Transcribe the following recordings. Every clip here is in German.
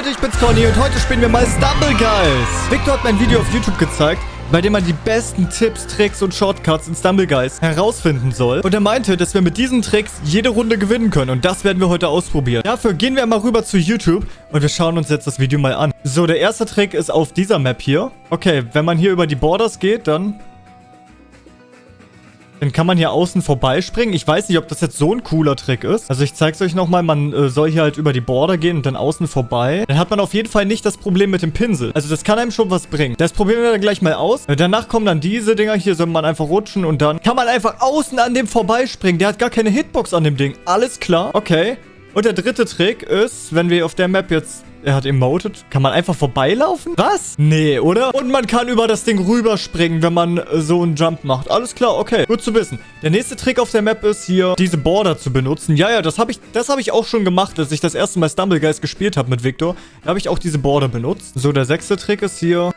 Leute, ich bin's Conny und heute spielen wir mal Stumble Guys. Victor hat mir ein Video auf YouTube gezeigt, bei dem man die besten Tipps, Tricks und Shortcuts in Stumble Guys herausfinden soll. Und er meinte, dass wir mit diesen Tricks jede Runde gewinnen können. Und das werden wir heute ausprobieren. Dafür gehen wir mal rüber zu YouTube und wir schauen uns jetzt das Video mal an. So, der erste Trick ist auf dieser Map hier. Okay, wenn man hier über die Borders geht, dann dann kann man hier außen vorbeispringen. Ich weiß nicht, ob das jetzt so ein cooler Trick ist. Also ich zeige es euch nochmal. Man äh, soll hier halt über die Border gehen und dann außen vorbei. Dann hat man auf jeden Fall nicht das Problem mit dem Pinsel. Also das kann einem schon was bringen. Das probieren wir dann gleich mal aus. Äh, danach kommen dann diese Dinger. Hier soll man einfach rutschen und dann kann man einfach außen an dem vorbeispringen. Der hat gar keine Hitbox an dem Ding. Alles klar. Okay. Und der dritte Trick ist, wenn wir auf der Map jetzt er hat emoted. Kann man einfach vorbeilaufen? Was? Nee, oder? Und man kann über das Ding rüberspringen, wenn man äh, so einen Jump macht. Alles klar, okay. Gut zu wissen. Der nächste Trick auf der Map ist hier, diese Border zu benutzen. Ja, ja, das habe ich, hab ich auch schon gemacht, als ich das erste Mal Stumblegeist gespielt habe mit Victor. Da habe ich auch diese Border benutzt. So, der sechste Trick ist hier,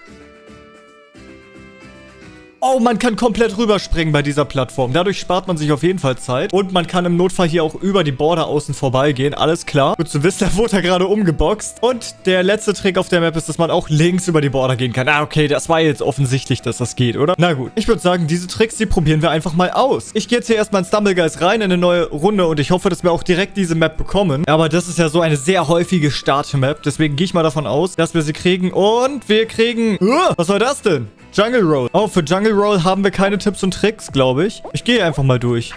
Oh, man kann komplett rüberspringen bei dieser Plattform. Dadurch spart man sich auf jeden Fall Zeit. Und man kann im Notfall hier auch über die Border außen vorbeigehen. Alles klar. Gut zu wissen, da wurde er gerade umgeboxt. Und der letzte Trick auf der Map ist, dass man auch links über die Border gehen kann. Ah, okay, das war jetzt offensichtlich, dass das geht, oder? Na gut. Ich würde sagen, diese Tricks, die probieren wir einfach mal aus. Ich gehe jetzt hier erstmal in Stumblegeist rein in eine neue Runde und ich hoffe, dass wir auch direkt diese Map bekommen. Aber das ist ja so eine sehr häufige Start-Map. Deswegen gehe ich mal davon aus, dass wir sie kriegen. Und wir kriegen... Uh, was war das denn? Jungle Roll. Oh, für Jungle Roll haben wir keine Tipps und Tricks, glaube ich. Ich gehe einfach mal durch.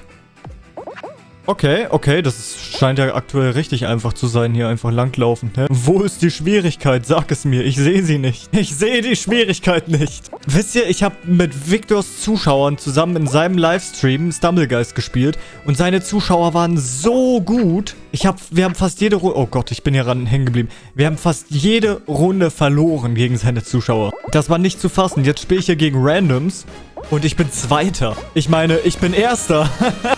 Okay, okay, das scheint ja aktuell richtig einfach zu sein, hier einfach langlaufen. Ne? Wo ist die Schwierigkeit? Sag es mir, ich sehe sie nicht. Ich sehe die Schwierigkeit nicht. Wisst ihr, ich habe mit Victors Zuschauern zusammen in seinem Livestream Stumblegeist gespielt und seine Zuschauer waren so gut. Ich habe, wir haben fast jede Runde, oh Gott, ich bin hier ran hängen geblieben. Wir haben fast jede Runde verloren gegen seine Zuschauer. Das war nicht zu fassen. Jetzt spiele ich hier gegen Randoms und ich bin Zweiter. Ich meine, ich bin Erster.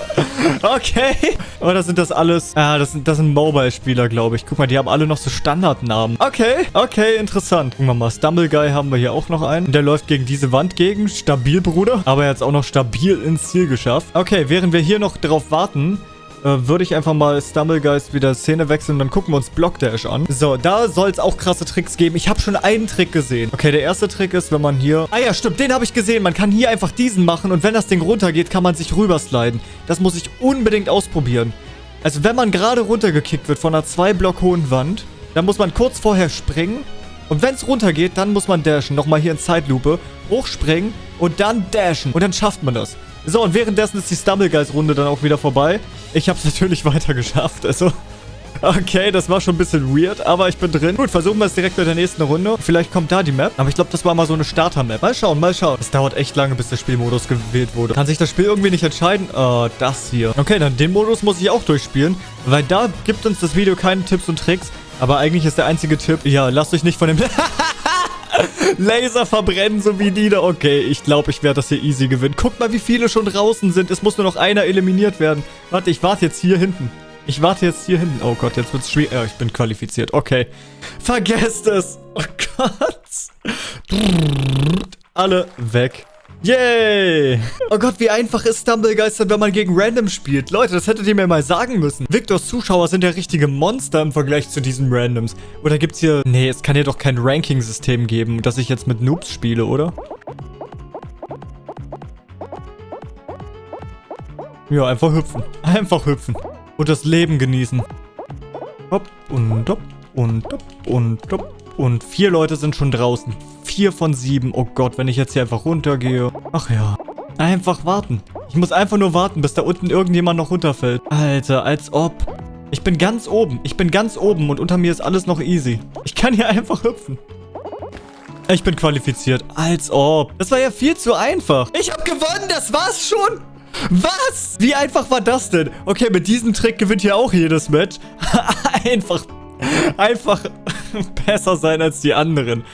okay. Oder sind das alles... Ah, das sind, das sind Mobile-Spieler, glaube ich. Guck mal, die haben alle noch so Standardnamen. Okay, okay, interessant. Gucken wir mal. Stumble Guy haben wir hier auch noch einen. Der läuft gegen diese Wand gegen. Stabil, Bruder. Aber er hat es auch noch stabil ins Ziel geschafft. Okay, während wir hier noch drauf warten äh, würde ich einfach mal Stumblegeist wieder Szene wechseln. Dann gucken wir uns Block Dash an. So, da soll es auch krasse Tricks geben. Ich habe schon einen Trick gesehen. Okay, der erste Trick ist, wenn man hier... Ah ja, stimmt, den habe ich gesehen. Man kann hier einfach diesen machen und wenn das Ding runtergeht, kann man sich rübersliden. Das muss ich unbedingt ausprobieren. Also wenn man gerade runtergekickt wird von einer zwei Block hohen Wand, dann muss man kurz vorher springen. Und wenn es runtergeht, dann muss man dashen. Nochmal hier in Zeitlupe. Hochspringen und dann dashen. Und dann schafft man das. So, und währenddessen ist die Stumblegeist-Runde dann auch wieder vorbei. Ich habe es natürlich weiter geschafft, also... Okay, das war schon ein bisschen weird, aber ich bin drin. Gut, versuchen wir es direkt mit der nächsten Runde. Vielleicht kommt da die Map. Aber ich glaube, das war mal so eine Starter-Map. Mal schauen, mal schauen. Es dauert echt lange, bis der Spielmodus gewählt wurde. Kann sich das Spiel irgendwie nicht entscheiden? Äh, das hier. Okay, dann den Modus muss ich auch durchspielen, weil da gibt uns das Video keine Tipps und Tricks. Aber eigentlich ist der einzige Tipp, ja, lasst euch nicht von dem... Laser verbrennen, so wie die da. Okay, ich glaube, ich werde das hier easy gewinnen. Guckt mal, wie viele schon draußen sind. Es muss nur noch einer eliminiert werden. Warte, ich warte jetzt hier hinten. Ich warte jetzt hier hinten. Oh Gott, jetzt wird es schwierig. Ja, ich bin qualifiziert. Okay. Vergesst es. Oh Gott. Alle weg. Yay! Oh Gott, wie einfach ist Stumblegeistern, wenn man gegen Random spielt. Leute, das hättet ihr mir mal sagen müssen. Victors Zuschauer sind ja richtige Monster im Vergleich zu diesen Randoms. Oder gibt's hier... Nee, es kann hier doch kein Ranking-System geben, dass ich jetzt mit Noobs spiele, oder? Ja, einfach hüpfen. Einfach hüpfen. Und das Leben genießen. Hopp und hopp und hopp und hopp. Und vier Leute sind schon draußen. Vier von sieben. Oh Gott, wenn ich jetzt hier einfach runtergehe. Ach ja. Einfach warten. Ich muss einfach nur warten, bis da unten irgendjemand noch runterfällt. Alter, als ob. Ich bin ganz oben. Ich bin ganz oben und unter mir ist alles noch easy. Ich kann hier einfach hüpfen. Ich bin qualifiziert. Als ob. Das war ja viel zu einfach. Ich habe gewonnen. Das war's schon. Was? Wie einfach war das denn? Okay, mit diesem Trick gewinnt hier auch jedes Match. einfach. Einfach besser sein als die anderen.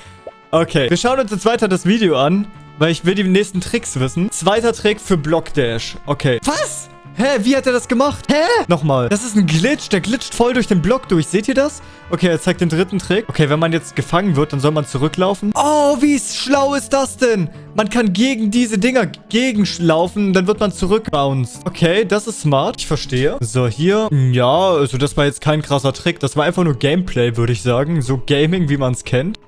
Okay, wir schauen uns jetzt weiter das Video an, weil ich will die nächsten Tricks wissen. Zweiter Trick für Block Dash. Okay. Was? Hä, wie hat er das gemacht? Hä? Nochmal. Das ist ein Glitch. Der glitscht voll durch den Block durch. Seht ihr das? Okay, er zeigt den dritten Trick. Okay, wenn man jetzt gefangen wird, dann soll man zurücklaufen. Oh, wie schlau ist das denn? Man kann gegen diese Dinger gegenlaufen, dann wird man zurückbounced. Okay, das ist smart. Ich verstehe. So, hier. Ja, also das war jetzt kein krasser Trick. Das war einfach nur Gameplay, würde ich sagen. So Gaming, wie man es kennt.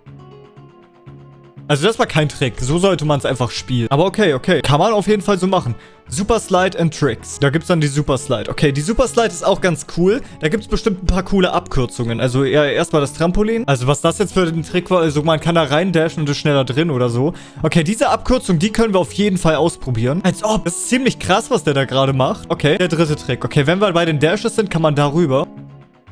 Also das war kein Trick. So sollte man es einfach spielen. Aber okay, okay. Kann man auf jeden Fall so machen. Super Slide and Tricks. Da gibt es dann die Super Slide. Okay, die Super Slide ist auch ganz cool. Da gibt es bestimmt ein paar coole Abkürzungen. Also ja, erstmal das Trampolin. Also was das jetzt für ein Trick war, also man kann da rein dashen und ist schneller drin oder so. Okay, diese Abkürzung, die können wir auf jeden Fall ausprobieren. Als ob. Das ist ziemlich krass, was der da gerade macht. Okay, der dritte Trick. Okay, wenn wir bei den Dashes sind, kann man darüber.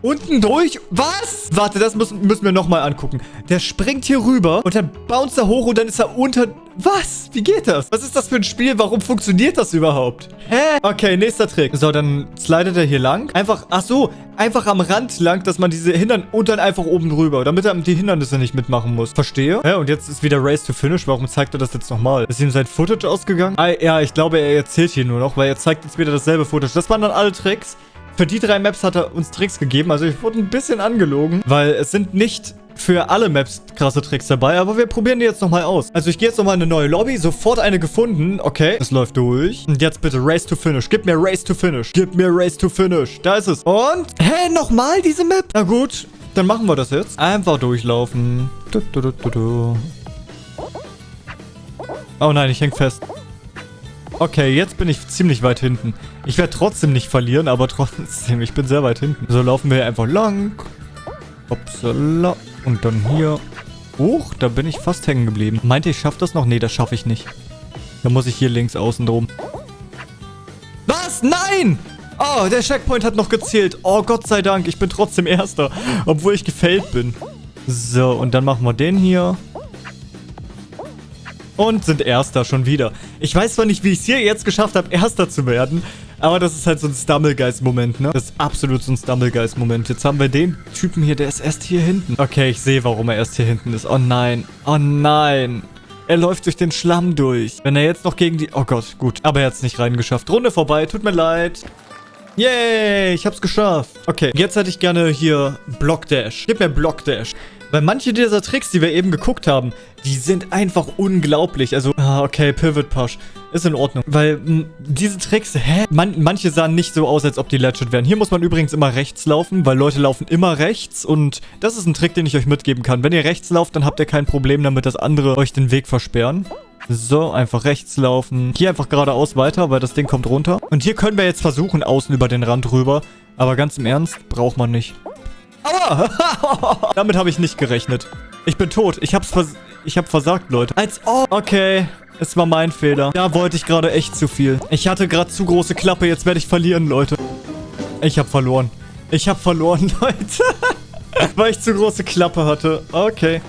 Unten durch? Was? Warte, das müssen, müssen wir nochmal angucken. Der springt hier rüber und dann bounce er hoch und dann ist er unter... Was? Wie geht das? Was ist das für ein Spiel? Warum funktioniert das überhaupt? Hä? Okay, nächster Trick. So, dann slidet er hier lang. Einfach, ach so, einfach am Rand lang, dass man diese hindern und dann einfach oben drüber, damit er die Hindernisse nicht mitmachen muss. Verstehe? Ja, und jetzt ist wieder Race to Finish. Warum zeigt er das jetzt nochmal? Ist ihm sein Footage ausgegangen? Ah, ja, ich glaube, er erzählt hier nur noch, weil er zeigt jetzt wieder dasselbe Footage. Das waren dann alle Tricks. Für die drei Maps hat er uns Tricks gegeben. Also ich wurde ein bisschen angelogen, weil es sind nicht für alle Maps krasse Tricks dabei, aber wir probieren die jetzt nochmal aus. Also ich gehe jetzt nochmal in eine neue Lobby, sofort eine gefunden. Okay, es läuft durch. Und jetzt bitte Race to Finish. Gib mir Race to Finish. Gib mir Race to Finish. Da ist es. Und, hä, nochmal diese Map? Na gut, dann machen wir das jetzt. Einfach durchlaufen. Du, du, du, oh nein, ich häng fest. Okay, jetzt bin ich ziemlich weit hinten. Ich werde trotzdem nicht verlieren, aber trotzdem, ich bin sehr weit hinten. So laufen wir einfach lang. Upsala. Und dann hier. Hoch, da bin ich fast hängen geblieben. Meinte ich schaffe das noch? Nee, das schaffe ich nicht. Da muss ich hier links außen drum. Was? Nein! Oh, der Checkpoint hat noch gezählt. Oh, Gott sei Dank, ich bin trotzdem Erster. Obwohl ich gefällt bin. So, und dann machen wir den hier. Und sind Erster schon wieder. Ich weiß zwar nicht, wie ich es hier jetzt geschafft habe, Erster zu werden. Aber das ist halt so ein Stumblegeist-Moment, ne? Das ist absolut so ein Stumblegeist-Moment. Jetzt haben wir den Typen hier, der ist erst hier hinten. Okay, ich sehe, warum er erst hier hinten ist. Oh nein. Oh nein. Er läuft durch den Schlamm durch. Wenn er jetzt noch gegen die... Oh Gott, gut. Aber er hat es nicht reingeschafft. Runde vorbei. Tut mir leid. Yay, ich hab's geschafft. Okay, jetzt hätte ich gerne hier Block Dash. Gib mir Block Dash. Weil manche dieser Tricks, die wir eben geguckt haben, die sind einfach unglaublich. Also, ah, okay, Pivot Push. Ist in Ordnung. Weil diese Tricks, hä? Man, manche sahen nicht so aus, als ob die legit wären. Hier muss man übrigens immer rechts laufen, weil Leute laufen immer rechts. Und das ist ein Trick, den ich euch mitgeben kann. Wenn ihr rechts lauft, dann habt ihr kein Problem damit, dass andere euch den Weg versperren. So, einfach rechts laufen. Hier einfach geradeaus weiter, weil das Ding kommt runter. Und hier können wir jetzt versuchen, außen über den Rand rüber. Aber ganz im Ernst, braucht man nicht. Aua! Damit habe ich nicht gerechnet. Ich bin tot. Ich hab's vers ich hab versagt, Leute. Als ob. Okay. Es war mein Fehler. Da wollte ich gerade echt zu viel. Ich hatte gerade zu große Klappe. Jetzt werde ich verlieren, Leute. Ich habe verloren. Ich habe verloren, Leute. Weil ich zu große Klappe hatte. Okay.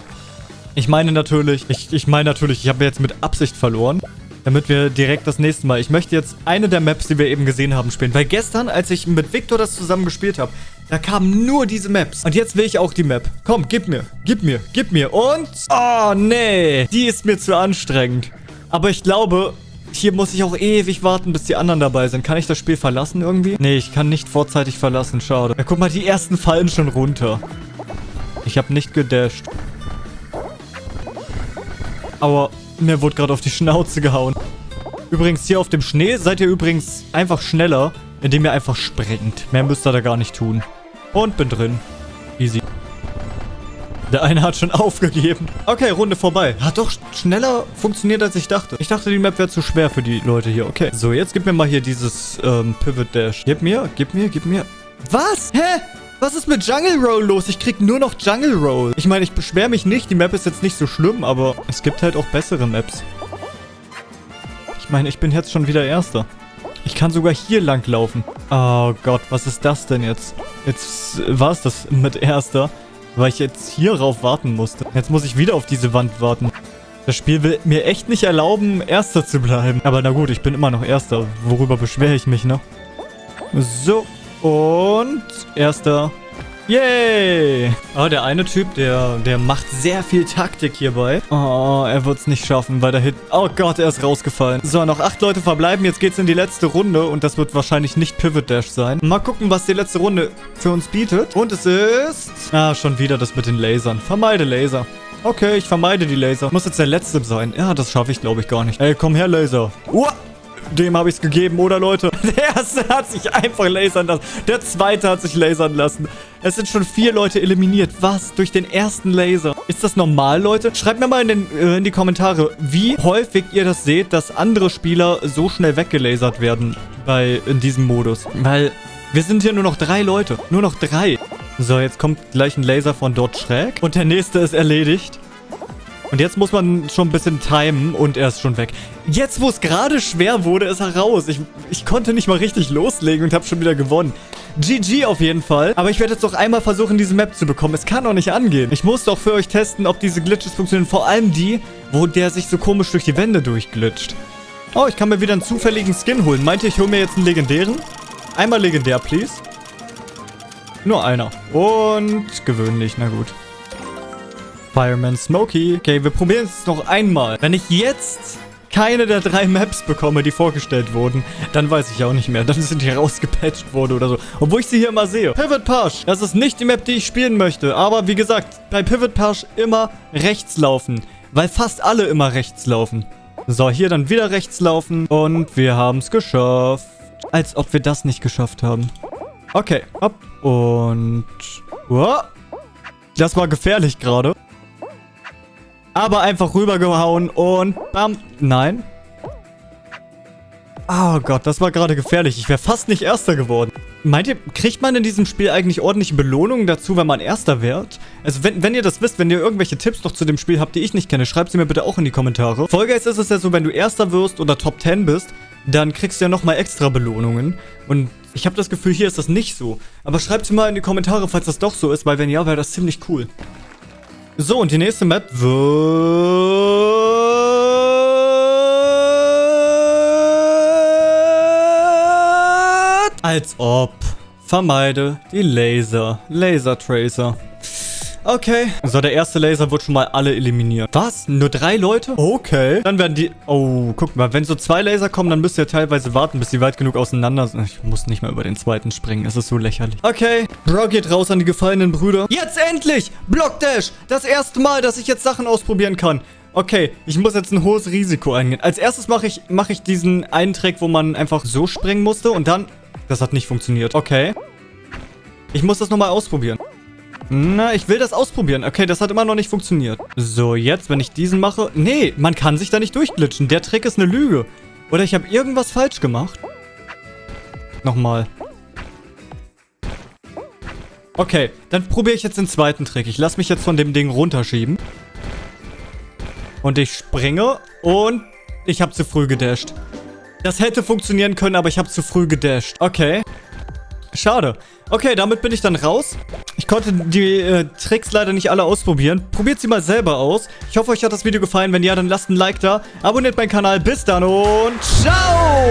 Ich meine natürlich, ich, ich meine natürlich, ich habe jetzt mit Absicht verloren. Damit wir direkt das nächste Mal... Ich möchte jetzt eine der Maps, die wir eben gesehen haben, spielen. Weil gestern, als ich mit Victor das zusammen gespielt habe, da kamen nur diese Maps. Und jetzt will ich auch die Map. Komm, gib mir. Gib mir. Gib mir. Und... Oh, nee. Die ist mir zu anstrengend. Aber ich glaube, hier muss ich auch ewig warten, bis die anderen dabei sind. Kann ich das Spiel verlassen irgendwie? Nee, ich kann nicht vorzeitig verlassen. Schade. Ja, guck mal, die ersten fallen schon runter. Ich habe nicht gedasht. Aber mir wurde gerade auf die Schnauze gehauen. Übrigens, hier auf dem Schnee seid ihr übrigens einfach schneller, indem ihr einfach springt. Mehr müsst ihr da gar nicht tun. Und bin drin. Easy. Der eine hat schon aufgegeben. Okay, Runde vorbei. Hat doch schneller funktioniert, als ich dachte. Ich dachte, die Map wäre zu schwer für die Leute hier. Okay. So, jetzt gib mir mal hier dieses ähm, Pivot Dash. Gib mir, gib mir, gib mir. Was? Hä? Was ist mit Jungle Roll los? Ich krieg nur noch Jungle Roll. Ich meine, ich beschwere mich nicht. Die Map ist jetzt nicht so schlimm, aber es gibt halt auch bessere Maps. Ich meine, ich bin jetzt schon wieder Erster. Ich kann sogar hier lang laufen. Oh Gott, was ist das denn jetzt? Jetzt war es das mit Erster, weil ich jetzt hier rauf warten musste. Jetzt muss ich wieder auf diese Wand warten. Das Spiel will mir echt nicht erlauben, Erster zu bleiben. Aber na gut, ich bin immer noch Erster. Worüber beschwere ich mich, ne? So, und erster. Yay! Oh, der eine Typ, der, der macht sehr viel Taktik hierbei. Oh, er wird es nicht schaffen, weil der Hit... Oh Gott, er ist rausgefallen. So, noch acht Leute verbleiben. Jetzt geht's in die letzte Runde und das wird wahrscheinlich nicht Pivot Dash sein. Mal gucken, was die letzte Runde für uns bietet. Und es ist... Ah, schon wieder das mit den Lasern. Vermeide Laser. Okay, ich vermeide die Laser. Muss jetzt der letzte sein. Ja, das schaffe ich, glaube ich, gar nicht. Ey, komm her, Laser. Uah! Dem habe ich es gegeben, oder Leute? Der erste hat sich einfach lasern lassen. Der zweite hat sich lasern lassen. Es sind schon vier Leute eliminiert. Was? Durch den ersten Laser. Ist das normal, Leute? Schreibt mir mal in, den, äh, in die Kommentare, wie häufig ihr das seht, dass andere Spieler so schnell weggelasert werden bei in diesem Modus. Weil wir sind hier nur noch drei Leute. Nur noch drei. So, jetzt kommt gleich ein Laser von dort schräg. Und der nächste ist erledigt. Und jetzt muss man schon ein bisschen timen und er ist schon weg. Jetzt, wo es gerade schwer wurde, ist er raus. Ich, ich konnte nicht mal richtig loslegen und habe schon wieder gewonnen. GG auf jeden Fall. Aber ich werde jetzt noch einmal versuchen, diese Map zu bekommen. Es kann doch nicht angehen. Ich muss doch für euch testen, ob diese Glitches funktionieren. Vor allem die, wo der sich so komisch durch die Wände durchglitscht. Oh, ich kann mir wieder einen zufälligen Skin holen. Meint ihr, ich hole mir jetzt einen legendären? Einmal legendär, please. Nur einer. Und gewöhnlich, na gut. Fireman Smokey. Okay, wir probieren es noch einmal. Wenn ich jetzt keine der drei Maps bekomme, die vorgestellt wurden, dann weiß ich auch nicht mehr. Dann sind die rausgepatcht worden oder so. Obwohl ich sie hier immer sehe. Pivot Pash. Das ist nicht die Map, die ich spielen möchte. Aber wie gesagt, bei Pivot Pash immer rechts laufen. Weil fast alle immer rechts laufen. So, hier dann wieder rechts laufen. Und wir haben es geschafft. Als ob wir das nicht geschafft haben. Okay, hopp. Und... Oh. Das war gefährlich gerade. Aber einfach rübergehauen und bam. Nein. Oh Gott, das war gerade gefährlich. Ich wäre fast nicht Erster geworden. Meint ihr, kriegt man in diesem Spiel eigentlich ordentliche Belohnungen dazu, wenn man Erster wird? Also wenn, wenn ihr das wisst, wenn ihr irgendwelche Tipps noch zu dem Spiel habt, die ich nicht kenne, schreibt sie mir bitte auch in die Kommentare. Vollgeist ist es ja so, wenn du Erster wirst oder Top 10 bist, dann kriegst du ja nochmal extra Belohnungen. Und ich habe das Gefühl, hier ist das nicht so. Aber schreibt sie mal in die Kommentare, falls das doch so ist, weil wenn ja, wäre das ziemlich cool. So, und die nächste Map wird... Als ob. Vermeide die Laser. Laser Tracer. Okay. So, der erste Laser wird schon mal alle eliminiert. Was? Nur drei Leute? Okay. Dann werden die... Oh, guck mal. Wenn so zwei Laser kommen, dann müsst ihr teilweise warten, bis sie weit genug auseinander sind. Ich muss nicht mal über den zweiten springen. Es ist so lächerlich. Okay. Bro geht raus an die gefallenen Brüder. Jetzt endlich! Block Dash! Das erste Mal, dass ich jetzt Sachen ausprobieren kann. Okay, ich muss jetzt ein hohes Risiko eingehen. Als erstes mache ich, mach ich diesen einen Trick, wo man einfach so springen musste und dann... Das hat nicht funktioniert. Okay. Ich muss das nochmal ausprobieren. Na, ich will das ausprobieren. Okay, das hat immer noch nicht funktioniert. So, jetzt, wenn ich diesen mache... Nee, man kann sich da nicht durchglitschen. Der Trick ist eine Lüge. Oder ich habe irgendwas falsch gemacht. Nochmal. Okay, dann probiere ich jetzt den zweiten Trick. Ich lasse mich jetzt von dem Ding runterschieben. Und ich springe und ich habe zu früh gedasht. Das hätte funktionieren können, aber ich habe zu früh gedasht. Okay. Schade. Okay, damit bin ich dann raus. Ich konnte die äh, Tricks leider nicht alle ausprobieren. Probiert sie mal selber aus. Ich hoffe, euch hat das Video gefallen. Wenn ja, dann lasst ein Like da. Abonniert meinen Kanal. Bis dann und ciao!